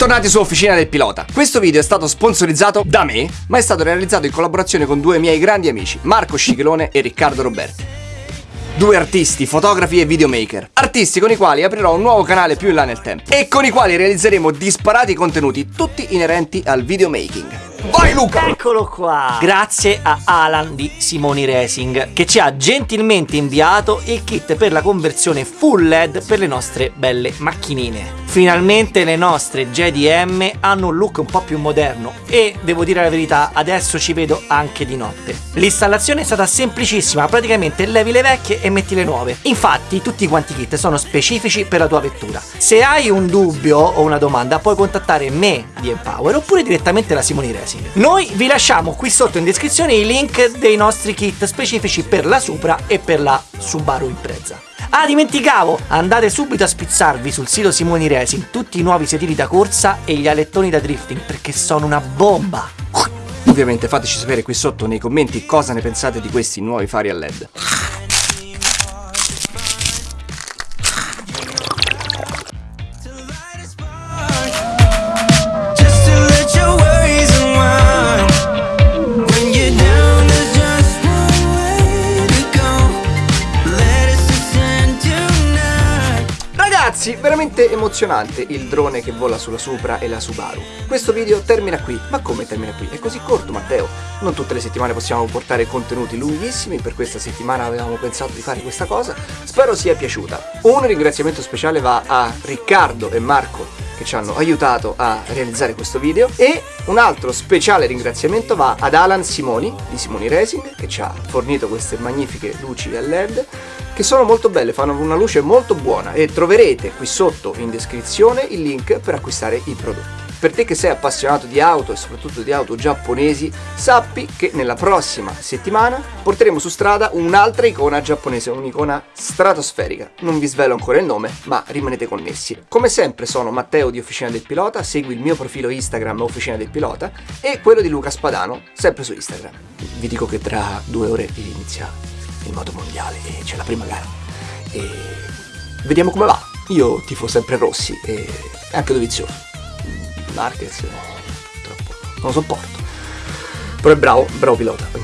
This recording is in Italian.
Bentornati su Officina del Pilota. Questo video è stato sponsorizzato da me, ma è stato realizzato in collaborazione con due miei grandi amici, Marco Scichelone e Riccardo Roberti. Due artisti, fotografi e videomaker. Artisti con i quali aprirò un nuovo canale più in là nel tempo e con i quali realizzeremo disparati contenuti tutti inerenti al videomaking. Vai Luca! Eccolo qua! Grazie a Alan di Simoni Racing che ci ha gentilmente inviato il kit per la conversione full LED per le nostre belle macchinine. Finalmente le nostre JDM hanno un look un po' più moderno e devo dire la verità adesso ci vedo anche di notte. L'installazione è stata semplicissima, praticamente levi le vecchie e metti le nuove. Infatti tutti quanti kit sono specifici per la tua vettura. Se hai un dubbio o una domanda puoi contattare me di Empower oppure direttamente la Simoni Racing. Noi vi lasciamo qui sotto in descrizione i link dei nostri kit specifici per la Supra e per la Subaru Impreza. Ah, dimenticavo! Andate subito a spizzarvi sul sito Simoni Racing tutti i nuovi sedili da corsa e gli alettoni da drifting perché sono una bomba! Ovviamente fateci sapere qui sotto nei commenti cosa ne pensate di questi nuovi fari a LED. Ragazzi, veramente emozionante il drone che vola sulla Supra e la Subaru. Questo video termina qui, ma come termina qui? È così corto Matteo, non tutte le settimane possiamo portare contenuti lunghissimi, per questa settimana avevamo pensato di fare questa cosa, spero sia piaciuta. Un ringraziamento speciale va a Riccardo e Marco che ci hanno aiutato a realizzare questo video e un altro speciale ringraziamento va ad Alan Simoni di Simoni Racing che ci ha fornito queste magnifiche luci a LED che sono molto belle, fanno una luce molto buona e troverete qui sotto in descrizione il link per acquistare i prodotti. Per te che sei appassionato di auto e soprattutto di auto giapponesi, sappi che nella prossima settimana porteremo su strada un'altra icona giapponese, un'icona stratosferica. Non vi svelo ancora il nome, ma rimanete connessi. Come sempre sono Matteo di Officina del Pilota, segui il mio profilo Instagram Officina del Pilota e quello di Luca Spadano, sempre su Instagram. Vi dico che tra due ore inizia il moto mondiale e c'è la prima gara. E vediamo come va. Io tifo sempre Rossi e anche Dovizioso. Marquez, troppo, non lo sopporto. Però è bravo, bravo pilota.